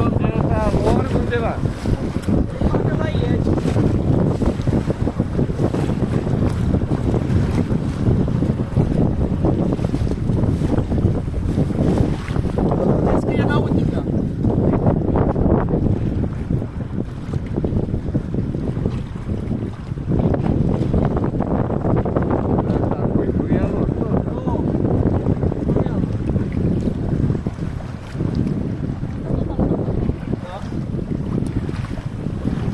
저